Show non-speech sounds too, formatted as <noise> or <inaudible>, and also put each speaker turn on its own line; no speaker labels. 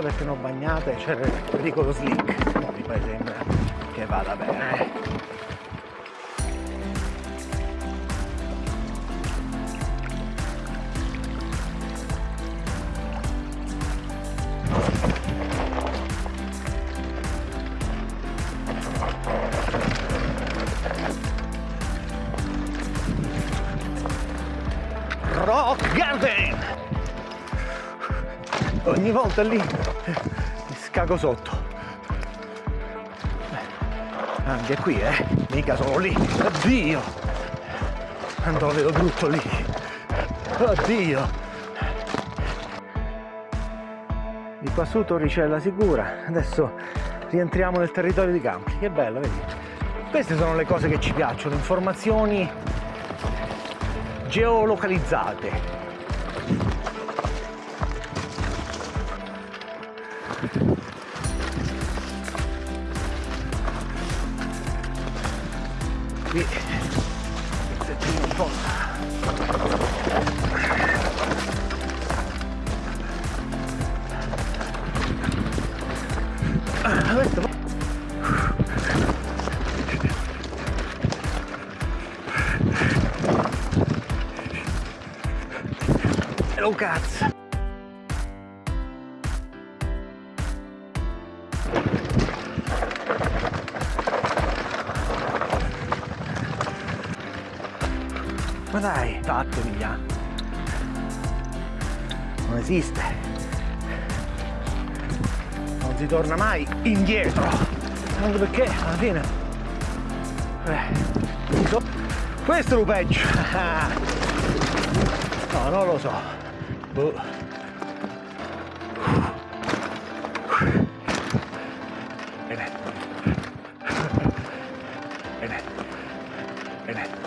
Perché non ho bagnato e c'era il pericolo slick. No, mi sembra che vada bene. Rock Garden! Ogni volta lì mi scago sotto. Anche qui, eh? Mica solo lì. Oddio! Quanto lo vedo brutto lì. Oddio! Di qua su Torricella sicura. Adesso rientriamo nel territorio di Campi. Che bello, vedi? Queste sono le cose che ci piacciono, informazioni geolocalizzate. Qui un po'. Hello cazzo! Ma dai, fatto via! Non esiste! Non si torna mai indietro! Anche perché alla fine... Eh, so- questo è lo peggio! <laughs> No, non lo so. bự đây này. Đây này. Đây này.